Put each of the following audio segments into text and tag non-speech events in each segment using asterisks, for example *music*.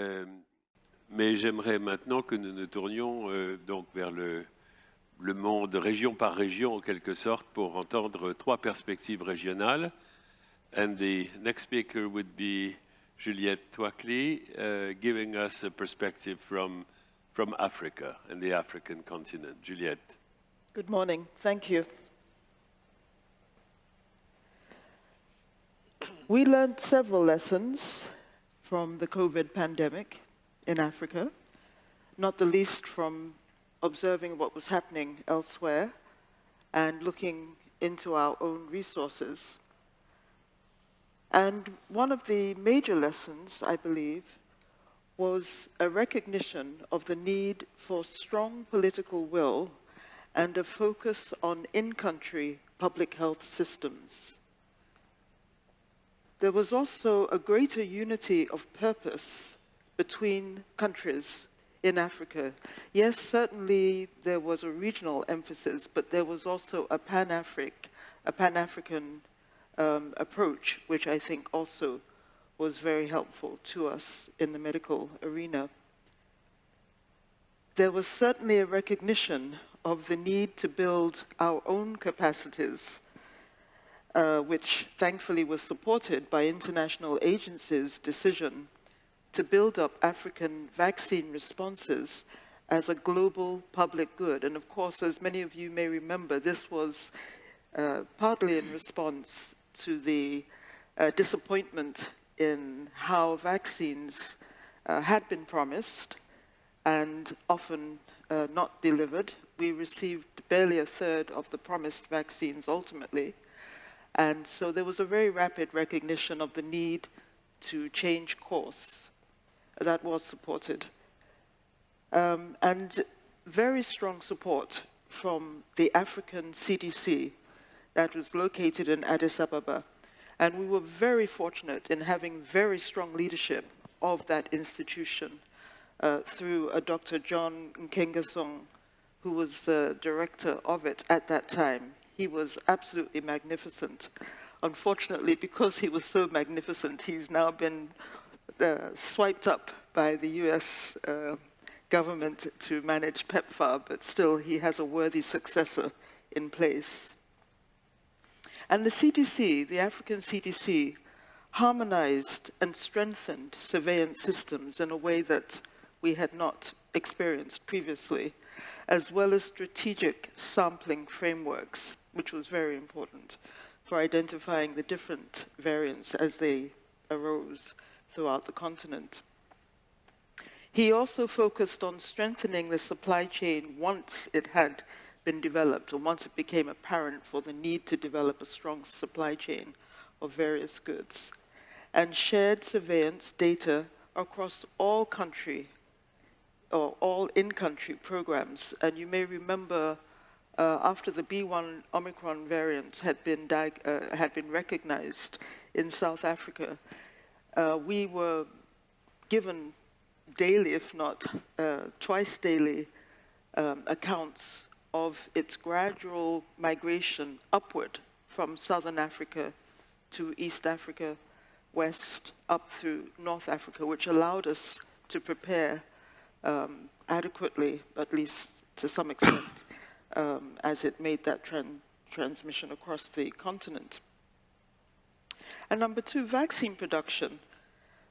Euh, mais j'aimerais maintenant que nous nous tournions euh, donc vers le, le monde région par région en quelque sorte pour entendre trois perspectives régionales. And the next speaker would be Juliette Touakli, uh, giving us a perspective from, from Africa and the African continent. Juliette. Good morning. Thank you. We learned several lessons from the COVID pandemic in Africa, not the least from observing what was happening elsewhere and looking into our own resources. And one of the major lessons, I believe, was a recognition of the need for strong political will and a focus on in-country public health systems. There was also a greater unity of purpose between countries in Africa. Yes, certainly there was a regional emphasis, but there was also a Pan-Afric, a Pan-African um, approach, which I think also was very helpful to us in the medical arena. There was certainly a recognition of the need to build our own capacities, uh, which thankfully was supported by international agencies' decision to build up African vaccine responses as a global public good. And of course, as many of you may remember, this was uh, partly in response to the uh, disappointment in how vaccines uh, had been promised and often uh, not delivered. We received barely a third of the promised vaccines ultimately. And so there was a very rapid recognition of the need to change course that was supported. Um, and very strong support from the African CDC that was located in Addis Ababa. And we were very fortunate in having very strong leadership of that institution uh, through a Dr. John Nkengasong, who was the director of it at that time. He was absolutely magnificent. Unfortunately, because he was so magnificent, he's now been uh, swiped up by the US uh, government to manage PEPFAR, but still he has a worthy successor in place. And the CDC, the African CDC, harmonized and strengthened surveillance systems in a way that we had not experienced previously, as well as strategic sampling frameworks, which was very important for identifying the different variants as they arose throughout the continent. He also focused on strengthening the supply chain once it had been developed, or once it became apparent for the need to develop a strong supply chain of various goods, and shared surveillance data across all country, or all in-country programs. And you may remember uh, after the B1 Omicron variant had been, uh, had been recognized in South Africa, uh, we were given daily, if not uh, twice daily, um, accounts of its gradual migration upward from southern Africa to East Africa, west, up through North Africa, which allowed us to prepare um, adequately, at least to some extent, *coughs* um, as it made that tran transmission across the continent. And number two, vaccine production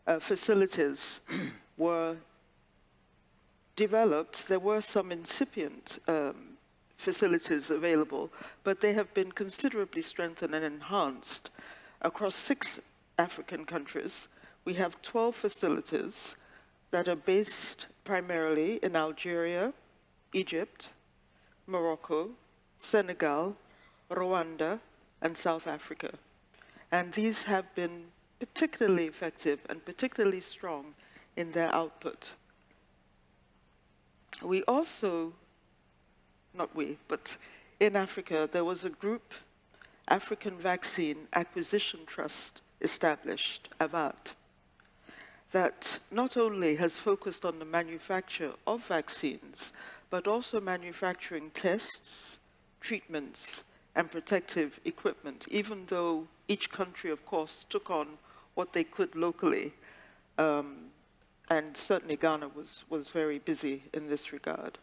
uh, facilities *clears throat* were developed. There were some incipient um, facilities available, but they have been considerably strengthened and enhanced. Across six African countries, we have 12 facilities that are based primarily in Algeria, Egypt, Morocco, Senegal, Rwanda, and South Africa. And these have been particularly effective and particularly strong in their output. We also, not we, but in Africa, there was a group, African Vaccine Acquisition Trust, established, AVAT, that not only has focused on the manufacture of vaccines, but also manufacturing tests, treatments, and protective equipment, even though each country, of course, took on what they could locally. Um, and certainly Ghana was, was very busy in this regard.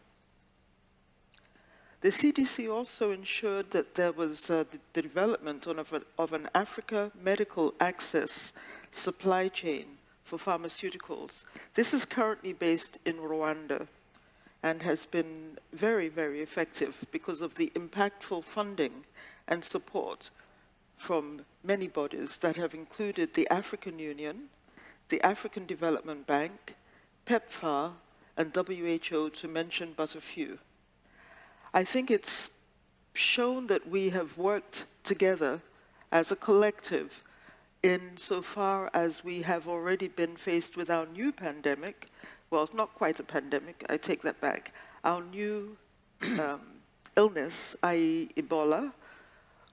The CDC also ensured that there was uh, the, development of, a, of an Africa medical access supply chain for pharmaceuticals. This is currently based in Rwanda and has been very, very effective because of the impactful funding and support from many bodies that have included the African Union, the African Development Bank, PEPFAR, and WHO to mention but a few. I think it's shown that we have worked together as a collective insofar as we have already been faced with our new pandemic, well, it's not quite a pandemic, I take that back, our new *clears throat* um, illness, i.e. Ebola,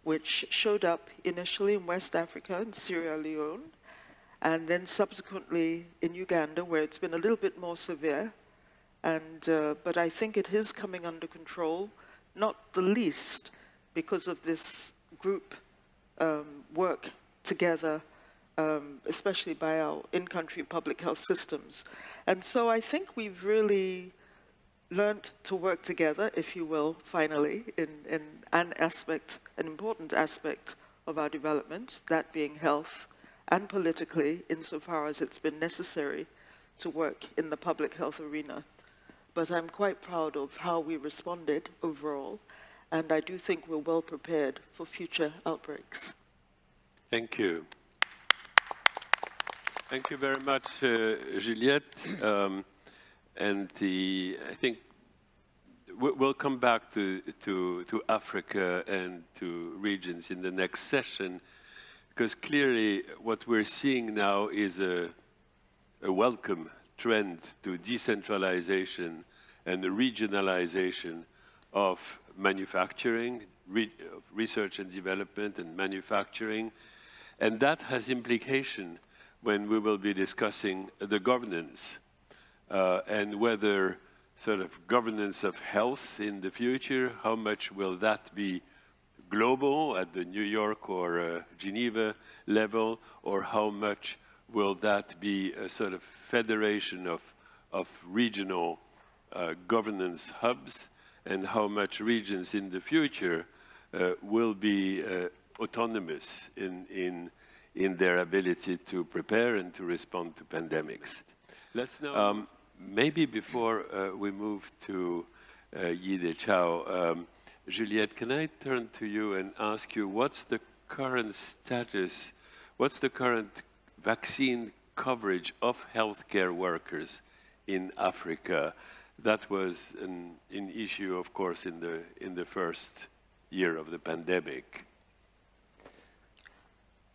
which showed up initially in West Africa in Sierra Leone, and then subsequently in Uganda, where it's been a little bit more severe. And, uh, but I think it is coming under control, not the least because of this group um, work together, um, especially by our in-country public health systems. And so I think we've really learned to work together, if you will, finally, in, in an aspect, an important aspect of our development, that being health, and politically, insofar as it's been necessary to work in the public health arena. But I'm quite proud of how we responded overall, and I do think we're well prepared for future outbreaks. Thank you. Thank you very much, uh, Juliette. Um, and the, I think we'll come back to, to, to Africa and to regions in the next session, because clearly what we're seeing now is a, a welcome trend to decentralization and the regionalization of manufacturing, re of research and development and manufacturing. And that has implication when we will be discussing the governance uh, and whether sort of governance of health in the future, how much will that be global at the New York or uh, Geneva level, or how much will that be a sort of federation of, of regional uh, governance hubs, and how much regions in the future uh, will be uh, autonomous in, in, in their ability to prepare and to respond to pandemics. Let's now... Um, maybe before uh, we move to uh, Yide Chao, um, Juliette, can I turn to you and ask you what's the current status, what's the current vaccine coverage of healthcare workers in Africa? That was an, an issue, of course, in the, in the first year of the pandemic.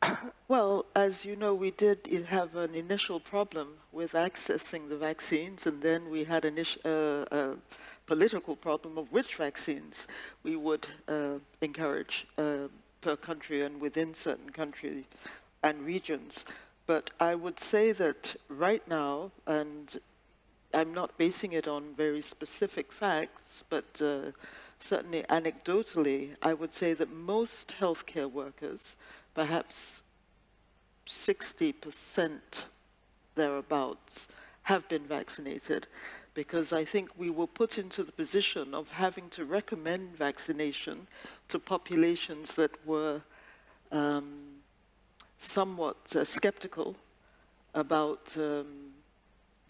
*coughs* Well, as you know, we did have an initial problem with accessing the vaccines, and then we had a uh, political problem of which vaccines we would uh, encourage uh, per country and within certain countries and regions. But I would say that right now, and I'm not basing it on very specific facts, but uh, certainly anecdotally, I would say that most healthcare workers perhaps 60% thereabouts have been vaccinated because I think we were put into the position of having to recommend vaccination to populations that were um, somewhat uh, skeptical about um,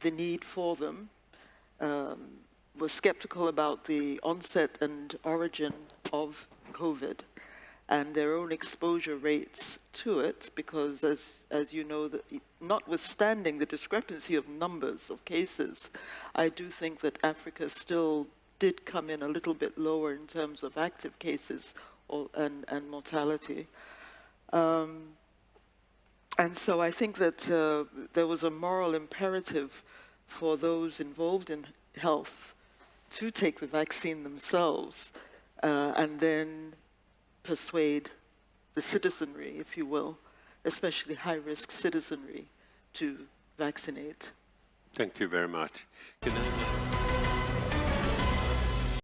the need for them, um, were skeptical about the onset and origin of COVID and their own exposure rates to it, because as, as you know, the, notwithstanding the discrepancy of numbers of cases, I do think that Africa still did come in a little bit lower in terms of active cases or, and, and mortality. Um, and so I think that uh, there was a moral imperative for those involved in health to take the vaccine themselves uh, and then persuade the citizenry, if you will, especially high-risk citizenry, to vaccinate. Thank you very much.